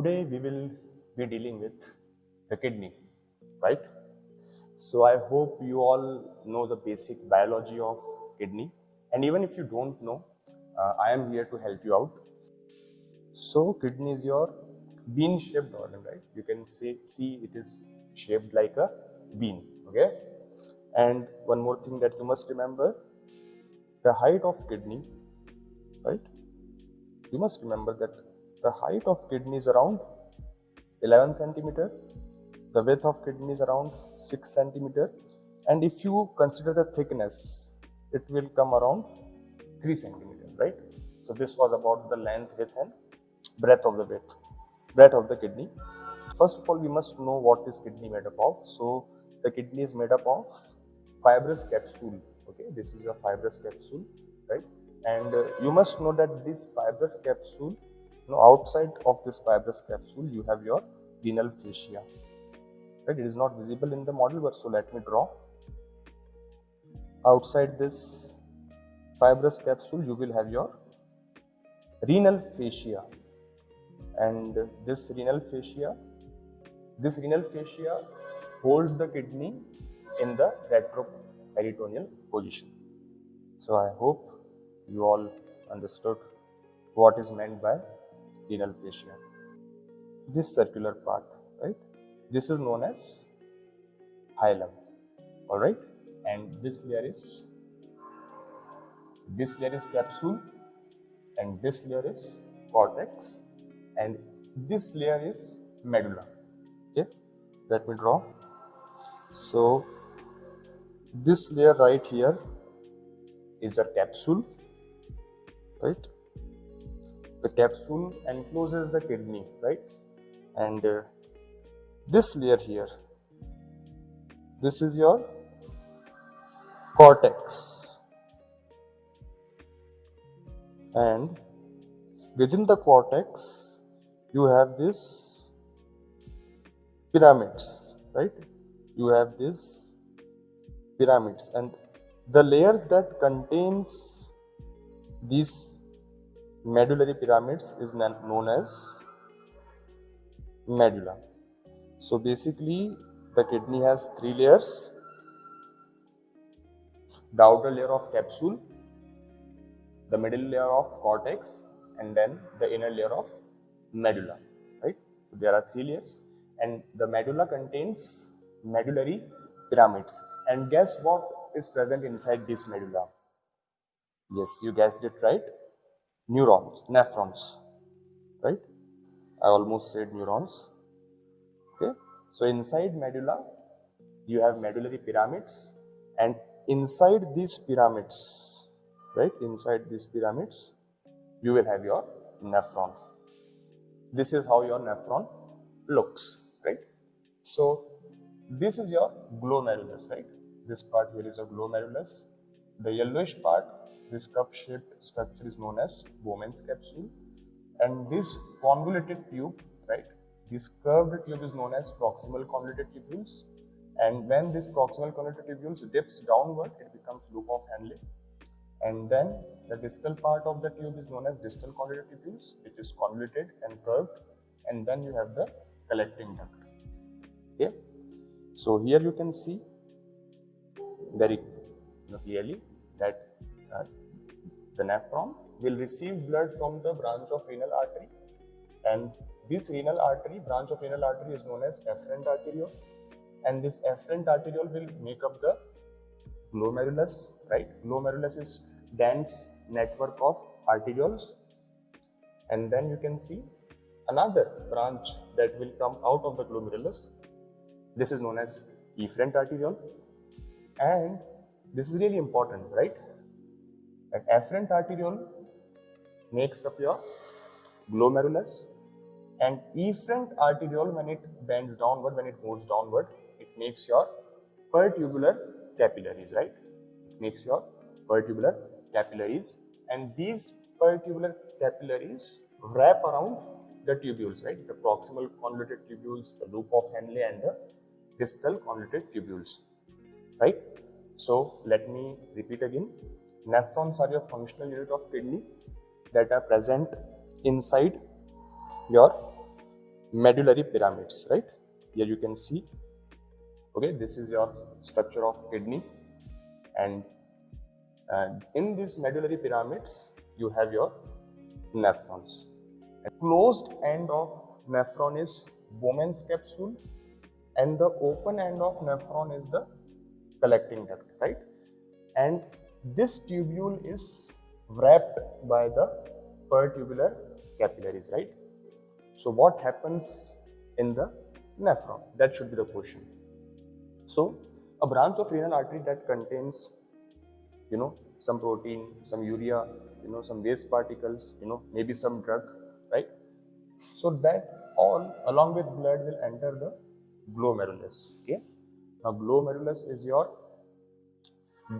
today we will be dealing with the kidney, right? So I hope you all know the basic biology of kidney and even if you don't know, uh, I am here to help you out. So kidney is your bean shaped organ, right? You can see, see it is shaped like a bean, okay? And one more thing that you must remember, the height of kidney, right? You must remember that the height of kidney is around 11 centimeter, the width of kidney is around 6 centimeter, and if you consider the thickness, it will come around 3 centimeter, right? So this was about the length, width, and breadth of the width, breadth of the kidney. First of all, we must know what is kidney made up of. So the kidney is made up of fibrous capsule. Okay, this is your fibrous capsule, right? And uh, you must know that this fibrous capsule, know, outside of this fibrous capsule, you have your renal fascia. Right? It is not visible in the model, but so let me draw. Outside this fibrous capsule, you will have your renal fascia, and this renal fascia, this renal fascia holds the kidney in the retroperitoneal position. So I hope you all understood what is meant by renal fascia. This circular part, right? This is known as hilum, all right? And this layer is this layer is capsule, and this layer is cortex, and this layer is medulla. Okay, let me draw. So this layer right here is the capsule, right? The capsule encloses the kidney, right? And uh, this layer here, this is your cortex, and within the cortex you have this pyramids, right? You have this pyramids and the layers that contains these medullary pyramids is known as medulla. So basically the kidney has three layers. The outer layer of capsule, the middle layer of cortex and then the inner layer of medulla, right? There are three layers and the medulla contains medullary pyramids and guess what is present inside this medulla? Yes, you guessed it right. Neurons, nephrons, right? I almost said neurons. Okay. So inside medulla, you have medullary pyramids, and inside these pyramids, right? Inside these pyramids, you will have your nephron. This is how your nephron looks, right? So this is your glomerulus, right? This part here is a glomerulus. The yellowish part, this cup-shaped structure is known as Bowman's capsule. And this convoluted tube, right? This curved tube is known as proximal convoluted tubules. And when this proximal convoluted tubules dips downward, it becomes loop of Henle. And then the distal part of the tube is known as distal convoluted tubules, which is convoluted and curved. And then you have the collecting duct. Okay. So here you can see very clearly that uh, the nephron will receive blood from the branch of renal artery and this renal artery, branch of renal artery is known as afferent arteriole and this afferent arteriole will make up the glomerulus, right? Glomerulus is dense network of arterioles and then you can see another branch that will come out of the glomerulus. This is known as efferent arteriole and this is really important, right? An afferent arteriole makes up your glomerulus and efferent arteriole when it bends downward, when it moves downward, it makes your pertubular capillaries, right? It makes your pertubular capillaries and these pertubular capillaries wrap around the tubules, right? The proximal convoluted tubules, the loop of Henle and the distal convoluted tubules right? So let me repeat again. Nephrons are your functional unit of kidney that are present inside your medullary pyramids, right? Here you can see, okay, this is your structure of kidney and and in these medullary pyramids, you have your nephrons. A closed end of nephron is Bowman's capsule and the open end of nephron is the collecting duct, right? And this tubule is wrapped by the pertubular capillaries, right? So what happens in the nephron? That should be the question. So a branch of renal artery that contains you know some protein some urea you know some waste particles you know maybe some drug right so that all along with blood will enter the glomerulus okay now glomerulus is your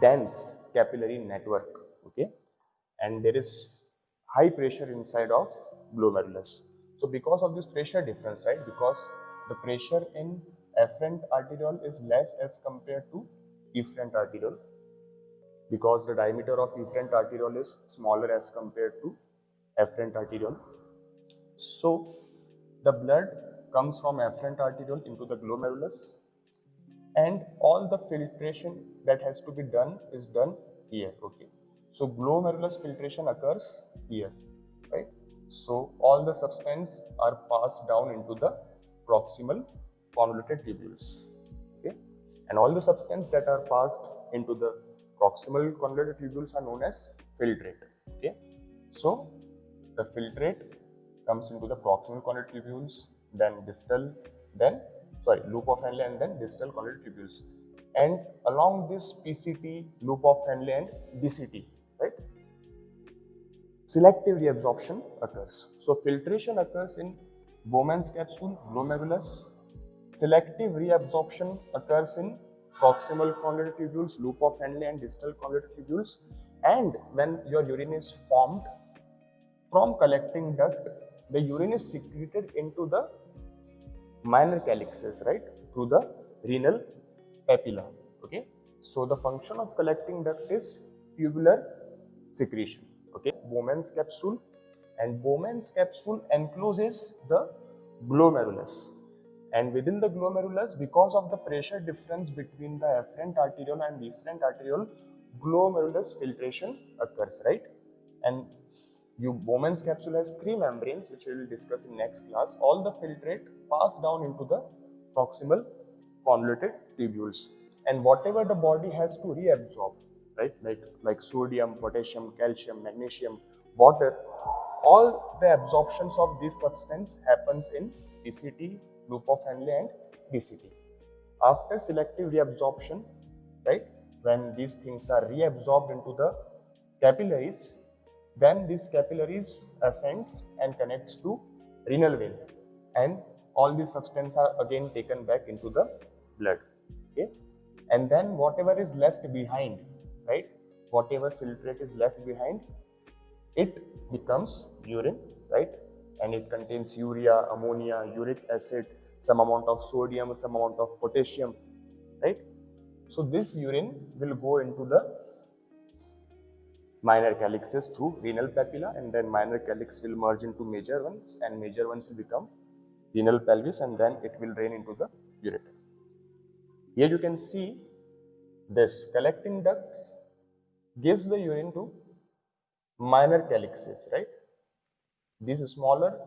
dense capillary network okay and there is high pressure inside of glomerulus so because of this pressure difference right because the pressure in afferent arteriole is less as compared to efferent arteriole because the diameter of efferent arteriole is smaller as compared to afferent arteriole. So the blood comes from afferent arteriole into the glomerulus and all the filtration that has to be done is done here okay. So glomerulus filtration occurs here right. So all the substance are passed down into the proximal convoluted tubules okay. And all the substance that are passed into the proximal convoluted tubules are known as filtrate. Okay, so the filtrate comes into the proximal convoluted tubules, then distal, then sorry loop of Henle and then distal convoluted tubules. And along this PCT, loop of Henle and DCT, right? Selective reabsorption occurs. So filtration occurs in Bowman's capsule, glomerulus. Selective reabsorption occurs in proximal convoluted tubules, loop of Henle and distal convoluted tubules. And when your urine is formed from collecting duct, the urine is secreted into the minor calyxes, right, through the renal papilla. Okay, so the function of collecting duct is tubular secretion. Okay, Bowman's capsule and Bowman's capsule encloses the glomerulus and within the glomerulus because of the pressure difference between the afferent arteriole and efferent arteriole glomerulus filtration occurs right and you Bowman's capsule has three membranes which we will discuss in next class. All the filtrate pass down into the proximal convoluted tubules. And whatever the body has to reabsorb right? Like like sodium potassium calcium magnesium water all the absorptions of this substance happens in PCT loop of Henle and DCT. After selective reabsorption, right, when these things are reabsorbed into the capillaries, then this capillaries ascends and connects to renal vein. And all these substances are again taken back into the blood. Okay? And then whatever is left behind right? Whatever filtrate is left behind it becomes urine right? And it contains urea ammonia uric acid some amount of sodium, some amount of potassium, right? So this urine will go into the minor calyxes through renal papilla and then minor calyx will merge into major ones and major ones will become renal pelvis and then it will drain into the ureter. Here you can see this collecting ducts gives the urine to minor calyxes, right? These smaller,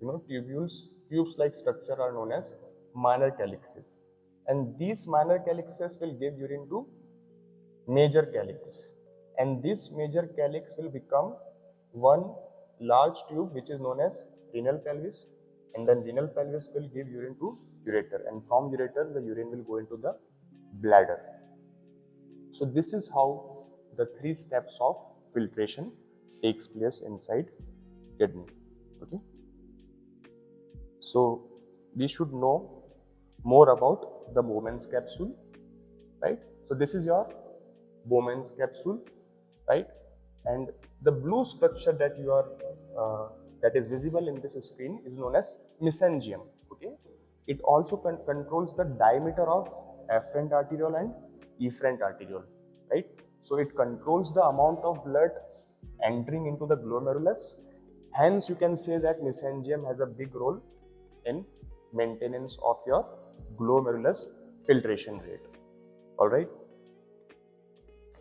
you know, tubules tubes-like structure are known as minor calyxes. And these minor calyxes will give urine to major calyx. And this major calyx will become one large tube which is known as renal pelvis. And then renal pelvis will give urine to ureter. And from ureter, the urine will go into the bladder. So this is how the three steps of filtration takes place inside kidney. Okay. So we should know more about the Bowman's capsule, right? So this is your Bowman's capsule, right? And the blue structure that you are uh, that is visible in this screen is known as mesangium. Okay, it also con controls the diameter of afferent arteriole and efferent arteriole, right? So it controls the amount of blood entering into the glomerulus. Hence, you can say that mesangium has a big role in maintenance of your glomerulus filtration rate. All right.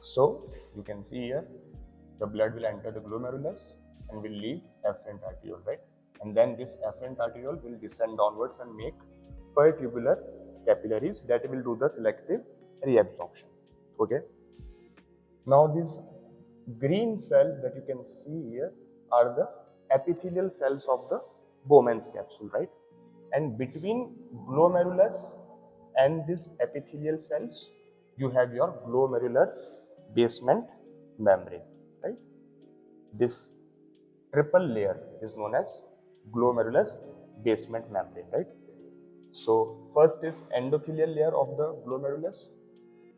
So you can see here the blood will enter the glomerulus and will leave afferent arteriole, right? And then this afferent arteriole will descend downwards and make pertubular capillaries that will do the selective reabsorption. Okay. Now these green cells that you can see here are the epithelial cells of the Bowman's capsule, right? And between glomerulus and these epithelial cells, you have your glomerular basement membrane, right? This triple layer is known as glomerulus basement membrane, right? So first is endothelial layer of the glomerulus,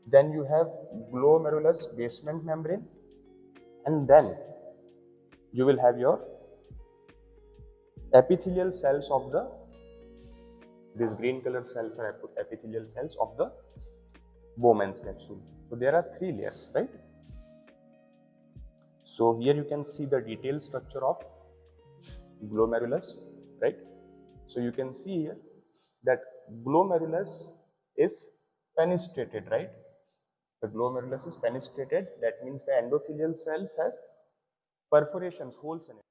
then you have glomerulus basement membrane, and then you will have your epithelial cells of the these green colored cells are epithelial cells of the Bowman's capsule. So there are three layers, right? So here you can see the detailed structure of glomerulus, right? So you can see here that glomerulus is fenestrated, right? The glomerulus is fenestrated. That means the endothelial cells have perforations, holes in it.